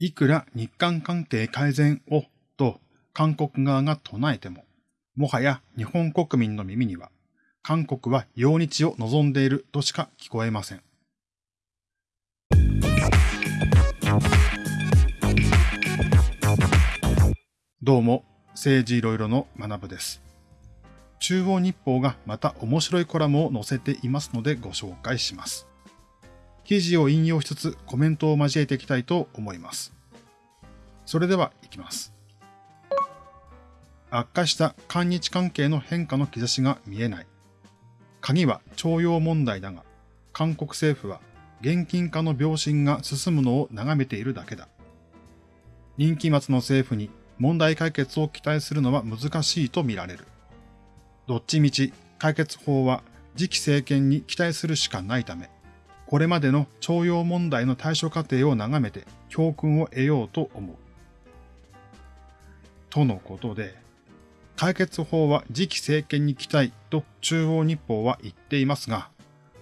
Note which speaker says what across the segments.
Speaker 1: いくら日韓関係改善を？と韓国側が唱えても、もはや日本国民の耳には、韓国は用日を望んでいるとしか聞こえません。どうも、政治いろいろの学部です。中央日報がまた面白いコラムを載せていますのでご紹介します。記事を引用しつつコメントを交えていきたいと思います。それでは行きます。悪化した韓日関係の変化の兆しが見えない。鍵は徴用問題だが、韓国政府は現金化の秒針が進むのを眺めているだけだ。任期末の政府に問題解決を期待するのは難しいと見られる。どっちみち解決法は次期政権に期待するしかないため、これまでの徴用問題の対処過程を眺めて教訓を得ようと思う。とのことで、解決法は次期政権に期待と中央日報は言っていますが、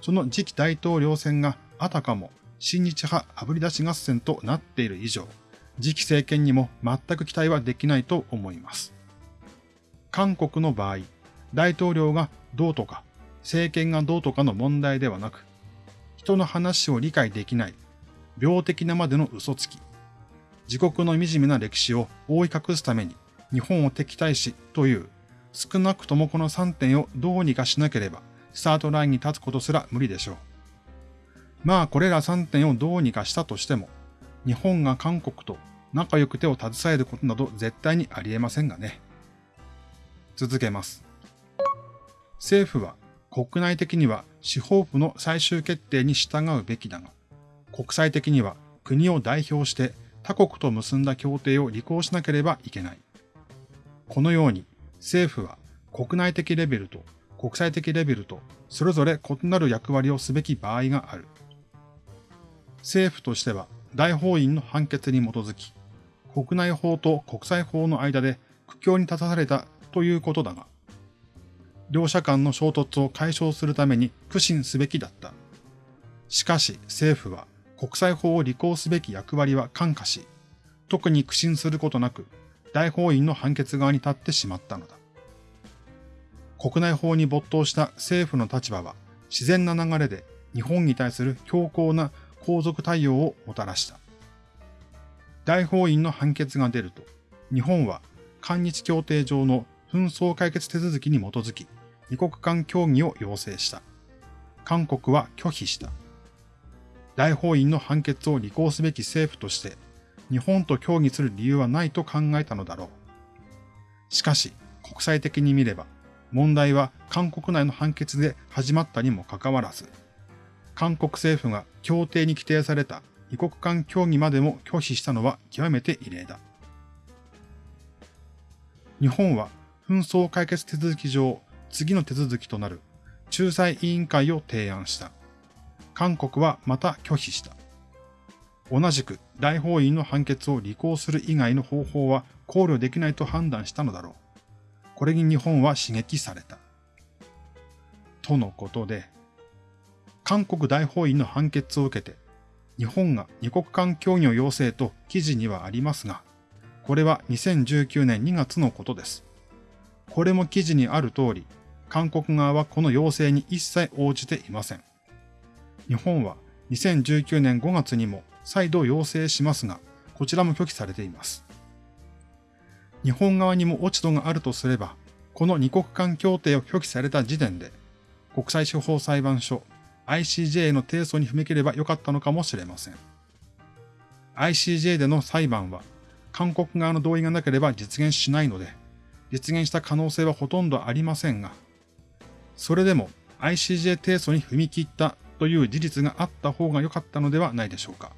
Speaker 1: その次期大統領選があたかも親日派あぶり出し合戦となっている以上、次期政権にも全く期待はできないと思います。韓国の場合、大統領がどうとか、政権がどうとかの問題ではなく、人の話を理解できない、病的なまでの嘘つき、自国の惨めな歴史を覆い隠すために日本を敵対しという、少なくともこの3点をどうにかしなければ、スタートラインに立つことすら無理でしょう。まあこれら3点をどうにかしたとしても、日本が韓国と仲良く手を携えることなど絶対にありえませんがね。続けます。政府は国内的には司法府の最終決定に従うべきだが、国際的には国を代表して他国と結んだ協定を履行しなければいけない。このように政府は国内的レベルと国際的レベルとそれぞれ異なる役割をすべき場合がある。政府としては大法院の判決に基づき、国内法と国際法の間で苦境に立たされたということだが、両者間の衝突を解消するために苦心すべきだった。しかし政府は国際法を履行すべき役割は感化し、特に苦心することなく大法院の判決側に立ってしまったのだ。国内法に没頭した政府の立場は自然な流れで日本に対する強硬な皇族対応をもたらした。大法院の判決が出ると、日本は韓日協定上の紛争解決手続きに基づき、二国間協議を要請した。韓国は拒否した。大法院の判決を履行すべき政府として、日本と協議する理由はないと考えたのだろう。しかし、国際的に見れば、問題は韓国内の判決で始まったにもかかわらず、韓国政府が協定に規定された異国間協議までも拒否したのは極めて異例だ。日本は紛争解決手続き上、次の手続きとなる仲裁委員会を提案した。韓国はまた拒否した。同じく大法院の判決を履行する以外の方法は考慮できないと判断したのだろう。これに日本は刺激された。とのことで、韓国大法院の判決を受けて、日本が二国間協議を要請と記事にはありますが、これは2019年2月のことです。これも記事にある通り、韓国側はこの要請に一切応じていません。日本は2019年5月にも再度要請しますが、こちらも拒否されています。日本側にも落ち度があるとすれば、この二国間協定を拒否された時点で、国際司法裁判所 ICJ への提訴に踏み切ればよかったのかもしれません。ICJ での裁判は、韓国側の同意がなければ実現しないので、実現した可能性はほとんどありませんが、それでも ICJ 提訴に踏み切ったという事実があった方が良かったのではないでしょうか。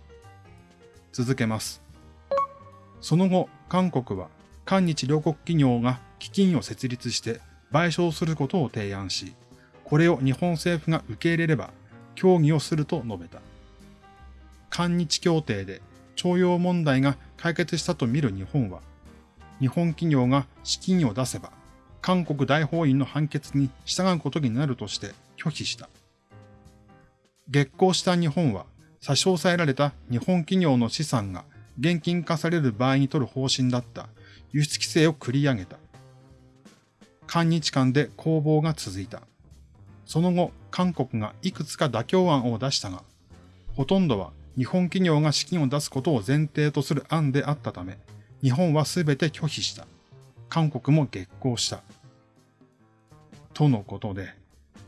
Speaker 1: 続けます。その後、韓国は韓日両国企業が基金を設立して賠償することを提案し、これを日本政府が受け入れれば協議をすると述べた。韓日協定で徴用問題が解決したと見る日本は、日本企業が資金を出せば、韓国大法院の判決に従うことになるとして拒否した。月光した日本は差し押さえられた日本企業の資産が現金化される場合に取る方針だった輸出規制を繰り上げた。韓日間で攻防が続いた。その後、韓国がいくつか妥協案を出したが、ほとんどは日本企業が資金を出すことを前提とする案であったため、日本は全て拒否した。韓国も激高した。とのことで、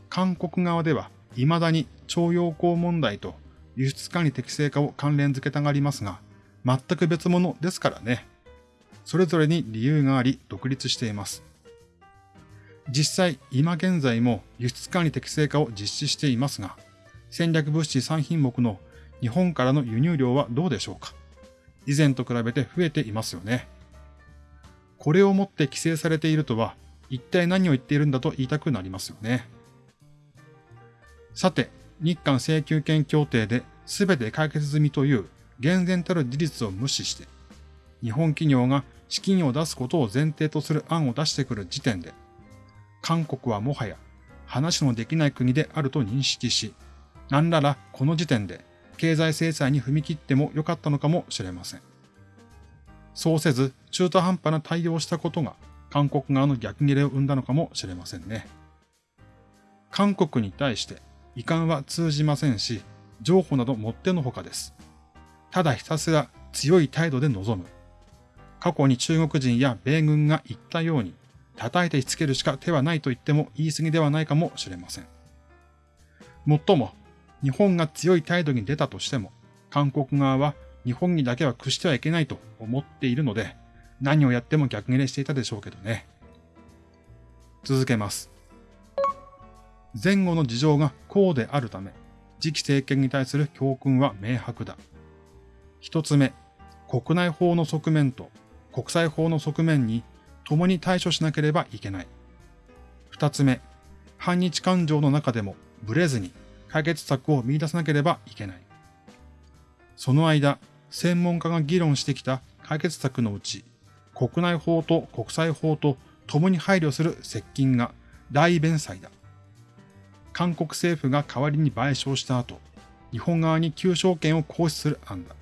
Speaker 1: 韓国側では未だに徴用工問題と輸出管理適正化を関連付けたがりますが、全く別物ですからね。それぞれに理由があり独立しています。実際、今現在も輸出管理適正化を実施していますが、戦略物資3品目の日本からの輸入量はどうでしょうか以前と比べて増えていますよね。これをもって規制されているとは、一体何を言っているんだと言いたくなりますよね。さて、日韓請求権協定で全て解決済みという厳然たる事実を無視して、日本企業が資金を出すことを前提とする案を出してくる時点で、韓国はもはや話のできない国であると認識し、何ららこの時点で経済制裁に踏み切ってもよかったのかもしれません。そうせず中途半端な対応をしたことが韓国側の逆切れを生んだのかもしれませんね。韓国に対して遺憾は通じませんし、情報などもってのほかです。ただひたすら強い態度で臨む。過去に中国人や米軍が言ったように、叩いてしつけるしか手はないと言っても言い過ぎではないかもしれません。もっとも、日本が強い態度に出たとしても、韓国側は日本にだけは屈してはいけないと思っているので、何をやっても逆切れしていたでしょうけどね。続けます。前後の事情がこうであるため、次期政権に対する教訓は明白だ。一つ目、国内法の側面と国際法の側面に共に対処しなければいけない。二つ目、反日感情の中でもブレずに解決策を見出さなければいけない。その間、専門家が議論してきた解決策のうち、国内法と国際法と共に配慮する接近が大弁済だ。韓国政府が代わりに賠償した後、日本側に求償権を行使する案だ。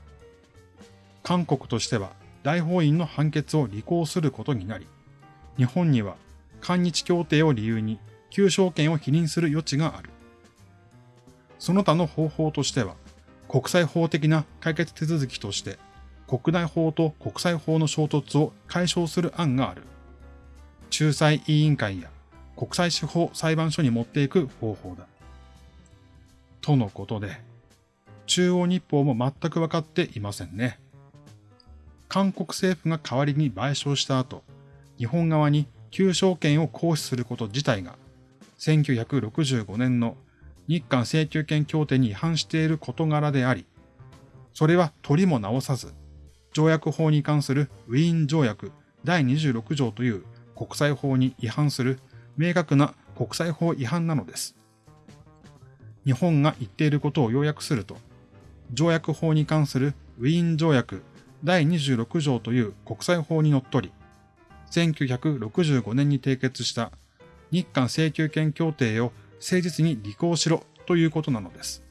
Speaker 1: 韓国としては大法院の判決を履行することになり、日本には韓日協定を理由に求償権を否認する余地がある。その他の方法としては、国際法的な解決手続きとして、国内法と国際法の衝突を解消する案がある。仲裁委員会や国際司法裁判所に持っていく方法だ。とのことで、中央日報も全く分かっていませんね。韓国政府が代わりに賠償した後、日本側に求償権を行使すること自体が、1965年の日韓請求権協定に違反している事柄であり、それは取りも直さず、条約法に関するウィーン条約第26条という国際法に違反する明確な国際法違反なのです。日本が言っていることを要約すると、条約法に関するウィーン条約第26条という国際法にのっとり、1965年に締結した日韓請求権協定を誠実に履行しろということなのです。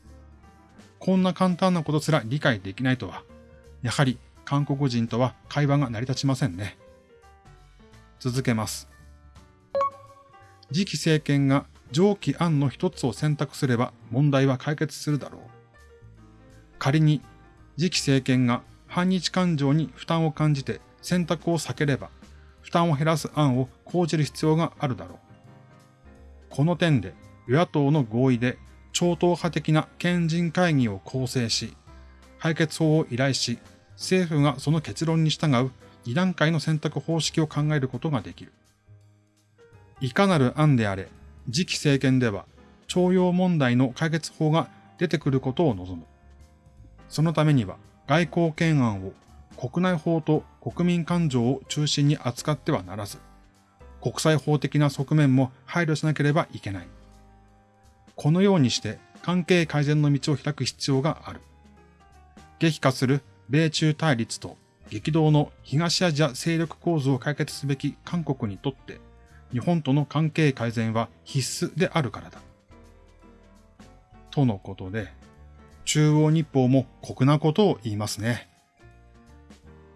Speaker 1: こんな簡単なことすら理解できないとは、やはり韓国人とは会話が成り立ちませんね。続けます。次期政権が上記案の一つを選択すれば問題は解決するだろう。仮に次期政権が反日感情に負担を感じて選択を避ければ負担を減らす案を講じる必要があるだろう。この点で与野党の合意で超党派的な県人会議を構成し、解決法を依頼し、政府がその結論に従う2段階の選択方式を考えることができる。いかなる案であれ、次期政権では、徴用問題の解決法が出てくることを望む。そのためには、外交懸案を国内法と国民感情を中心に扱ってはならず、国際法的な側面も配慮しなければいけない。このようにして関係改善の道を開く必要がある。激化する米中対立と激動の東アジア勢力構図を解決すべき韓国にとって、日本との関係改善は必須であるからだ。とのことで、中央日報も酷なことを言いますね。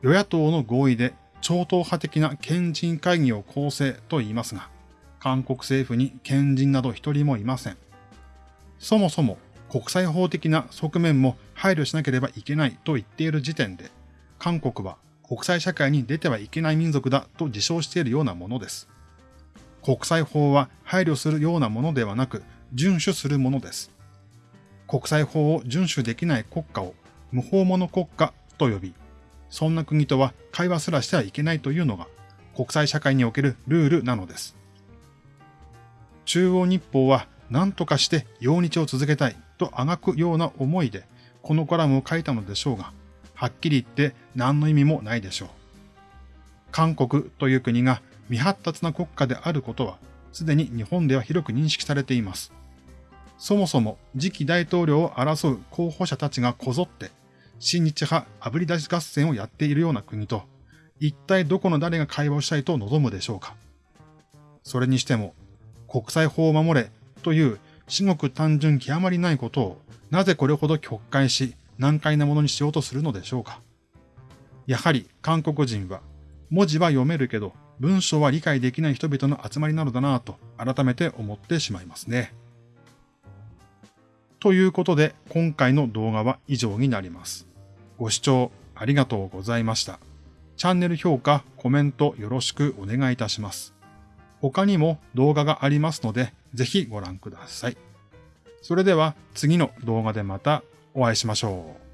Speaker 1: 与野党の合意で超党派的な賢人会議を構成と言いますが、韓国政府に賢人など一人もいません。そもそも国際法的な側面も配慮しなければいけないと言っている時点で、韓国は国際社会に出てはいけない民族だと自称しているようなものです。国際法は配慮するようなものではなく、遵守するものです。国際法を遵守できない国家を無法者国家と呼び、そんな国とは会話すらしてはいけないというのが国際社会におけるルールなのです。中央日報は何とかして用日を続けたいとあがくような思いでこのコラムを書いたのでしょうが、はっきり言って何の意味もないでしょう。韓国という国が未発達な国家であることは、すでに日本では広く認識されています。そもそも次期大統領を争う候補者たちがこぞって、親日派炙り出し合戦をやっているような国と、一体どこの誰が会話をしたいと望むでしょうか。それにしても、国際法を守れという至極単純極まりないことを、なぜこれほど曲解し、難解なものにしようとするのでしょうか？やはり韓国人は、文字は読めるけど、文章は理解できない人々の集まりなのだなぁと改めて思ってしまいますね。ということで今回の動画は以上になります。ご視聴ありがとうございました。チャンネル評価、コメントよろしくお願いいたします。他にも動画がありますのでぜひご覧ください。それでは次の動画でまたお会いしましょう。